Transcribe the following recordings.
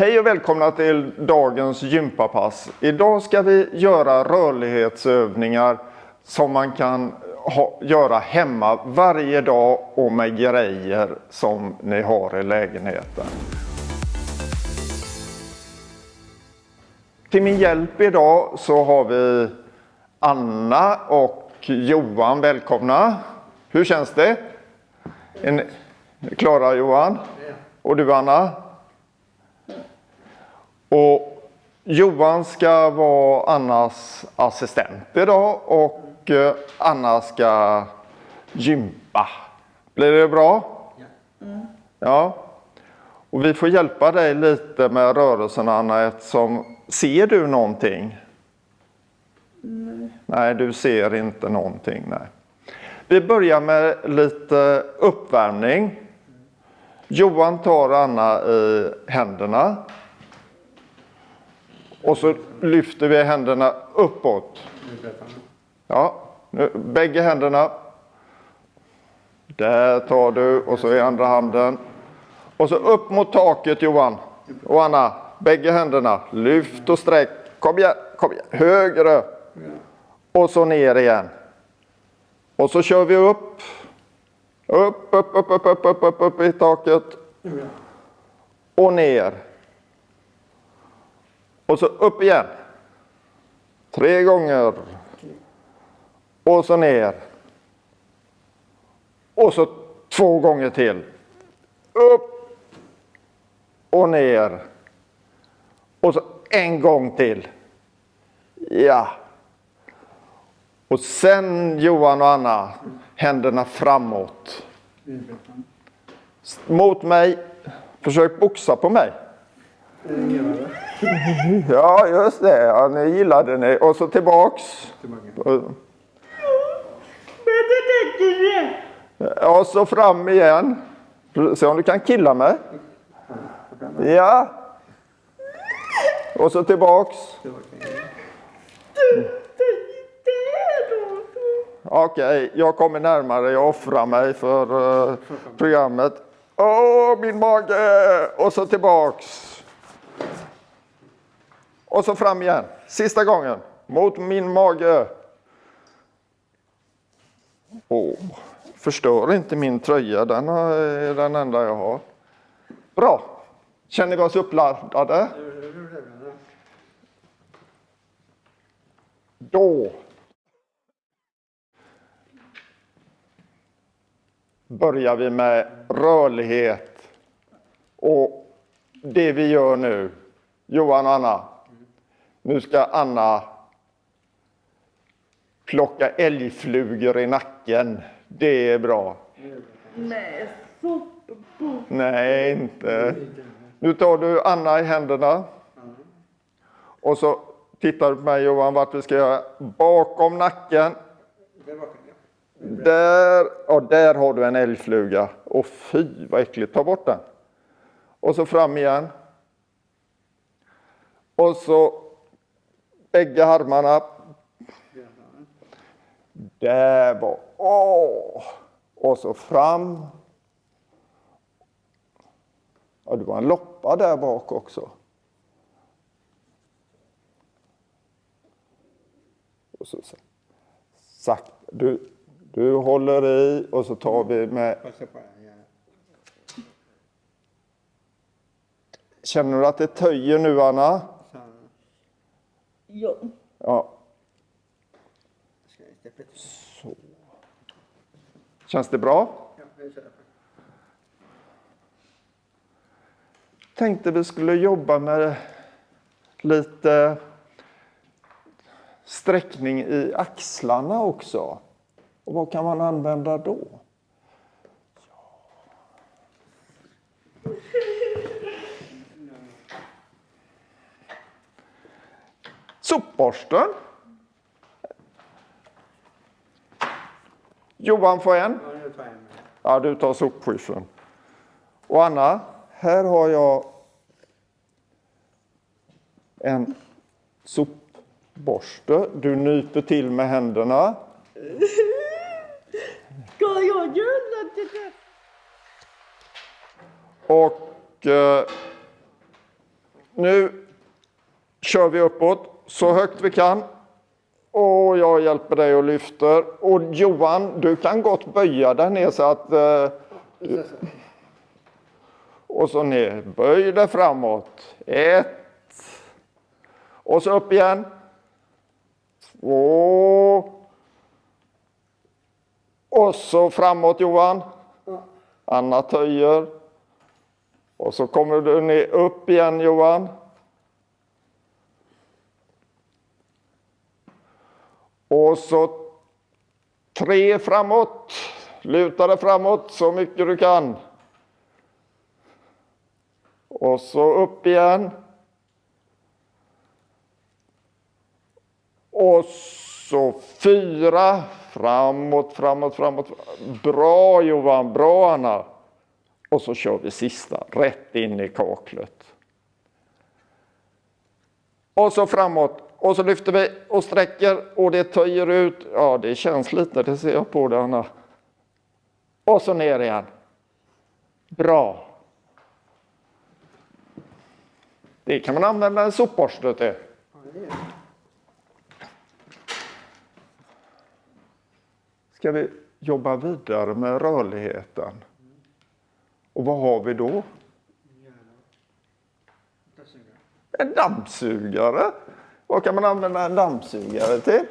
Hej och välkomna till dagens gympapass. Idag ska vi göra rörlighetsövningar som man kan ha, göra hemma varje dag och med grejer som ni har i lägenheten. Till min hjälp idag så har vi Anna och Johan. Välkomna! Hur känns det? Är ni klara Johan? Och du Anna? Och Johan ska vara Annas assistent idag och eh, Anna ska gympa. Blir det bra? Mm. Ja. Och vi får hjälpa dig lite med rörelserna Anna eftersom ser du någonting? Nej. Nej, du ser inte någonting. Nej. Vi börjar med lite uppvärmning. Johan tar Anna i händerna. Och så lyfter vi händerna uppåt. Ja, nu, bägge händerna. Där tar du och så i andra handen. Och så upp mot taket Johan. Och Anna, bägge händerna. Lyft och sträck. Kom igen, kom igen. Högre. Och så ner igen. Och så kör vi upp. Upp, upp, upp, upp, upp, upp, upp, upp i taket. Och ner. Och så upp igen. Tre gånger. Och så ner. Och så två gånger till. Upp. Och ner. Och så en gång till. Ja. Och sen Johan och Anna, händerna framåt. Mot mig. Försök boxa på mig. Ja, just det. Ja, ni gillade ni. Och så tillbaks. Och- så fram igen. Se om du kan killa mig. Ja. Och så tillbaks. Okej, jag kommer närmare. Jag offrar mig för eh, programmet. Åh, min mage! Och så tillbaks. Och så fram igen. Sista gången. Mot min mage. Åh, förstör inte min tröja. Den är den enda jag har. Bra. Känner vi oss uppladdade? Då börjar vi med rörlighet. Och det vi gör nu, Johan och Anna. Nu ska Anna plocka älgflugor i nacken. Det är bra. Nej. Nej, inte. Nu tar du Anna i händerna. Och så tittar du på mig Johan vart vi ska göra. Bakom nacken. Där, och där har du en älgfluga. Och fy vad äckligt, ta bort den. Och så fram igen. Och så bägge armarna. Där var, åh! Och så fram. Ja, det var en loppa där bak också. Och så, så. Sakta. Du, du håller i och så tar vi med... Känner du att det töjer nu, Anna? Ja. Ja. Så. Känns det bra? Tänkte vi skulle jobba med lite sträckning i axlarna också. Och vad kan man använda då? Sopborsten. Johan får en. Ja, du tar sopskjutsen. Och Anna, här har jag en sopborste. Du nyper till med händerna. Ska jag göra det? Och eh, nu kör vi uppåt så högt vi kan. Och jag hjälper dig och lyfter. Och Johan, du kan gott böja dig ner så att... Eh, och så ner. Böj dig framåt. Ett. Och så upp igen. Två. Och så framåt Johan. Anna töjer. Och så kommer du ner upp igen Johan. Och så tre framåt. Luta dig framåt så mycket du kan. Och så upp igen. Och så fyra. Framåt, framåt, framåt. Bra Johan, bra Anna. Och så kör vi sista, rätt in i kaklet. Och så framåt. Och så lyfter vi och sträcker och det töjer ut. Ja, det känns lite, det ser jag på dig Anna. Och så ner igen. Bra. Det kan man använda en sopborste till. Ska vi jobba vidare med rörligheten? Och vad har vi då? En dammsugare. Vad kan man använda en dammsugare till?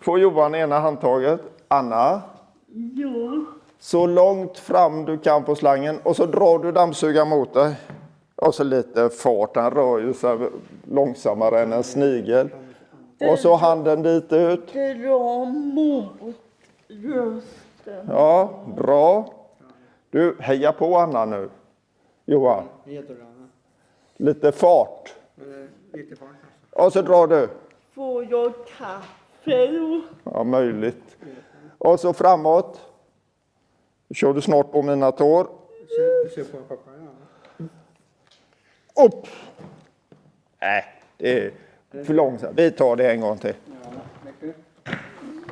Får Johan ena handtaget. Anna, Ja. så långt fram du kan på slangen och så drar du dammsugaren mot dig. Och så lite fart, den rör ju sig långsammare än en snigel. Och så handen dit ut. Dra mot rösten. Ja, bra. Du, heja på Anna nu. Johan, lite fart. Och så drar du. Får jag kaffe? Ja, möjligt. Och så framåt. Då kör du snart på mina tår. Upp! Nej, det är för långsamt. Vi tar det en gång till.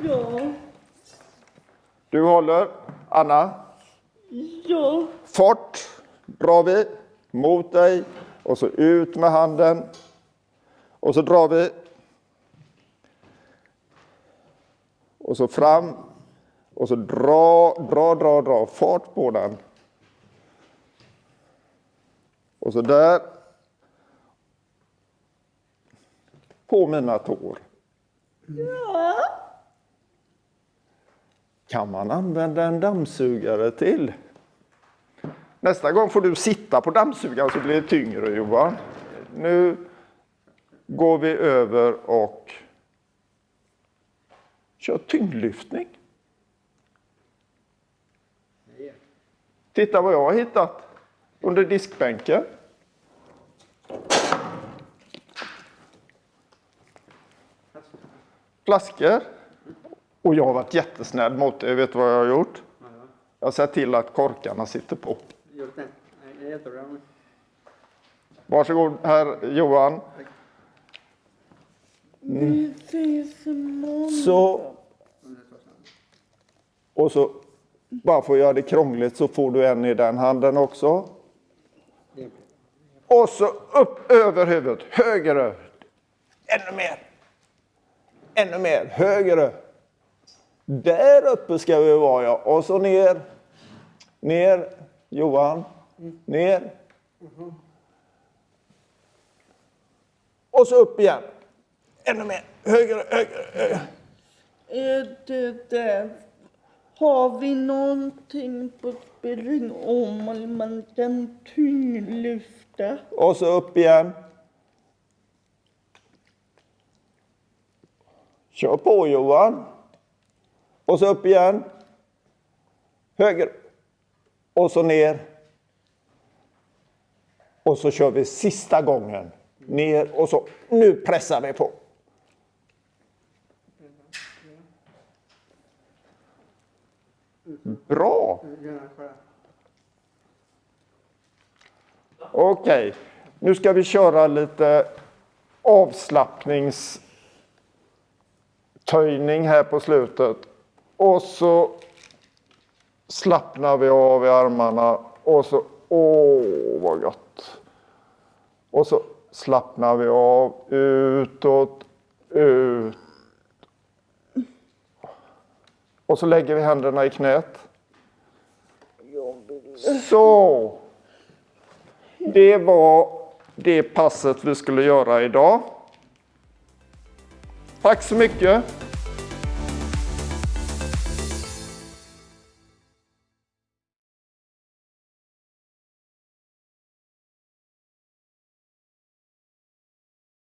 Ja. Du håller. Anna, Ja. fart drar vi mot dig och så ut med handen. Och så drar vi. Och så fram. Och så dra, dra, dra, dra. Fart på den. Och så där. På mina tår. Ja kan man använda en dammsugare till. Nästa gång får du sitta på dammsugaren så blir det tyngre Johan. Nu går vi över och kör tyngdlyftning. Titta vad jag har hittat under diskbänken. Flaskor. Och jag har varit jättesnäll mot dig. Vet du vad jag har gjort? Ja, ja. Jag har sett till att korkarna sitter på. Det. Varsågod herr Johan. Imorgon. Så, och så, bara för att göra det krångligt så får du en i den handen också. Det- Och så upp över huvudet, högre. Ännu mer. Ännu mer, högre. Där uppe ska vi vara ja. Och så ner. Ner, Johan. Ner. Och så upp igen. Ännu mer, högre, högre, högre. Är det där? Har vi någonting på spelning om man kan tyngdlyfta? Och så upp igen. Kör på Johan. Och så upp igen. Höger. Och så ner. Och så kör vi sista gången. Ner och så. Nu pressar vi på. Bra! Okej, nu ska vi köra lite avslappningstöjning här på slutet. Och så slappnar vi av i armarna och så, åh vad gott. Och så slappnar vi av utåt, ut. Och så lägger vi händerna i knät. Så. Det var det passet vi skulle göra idag. Tack så mycket.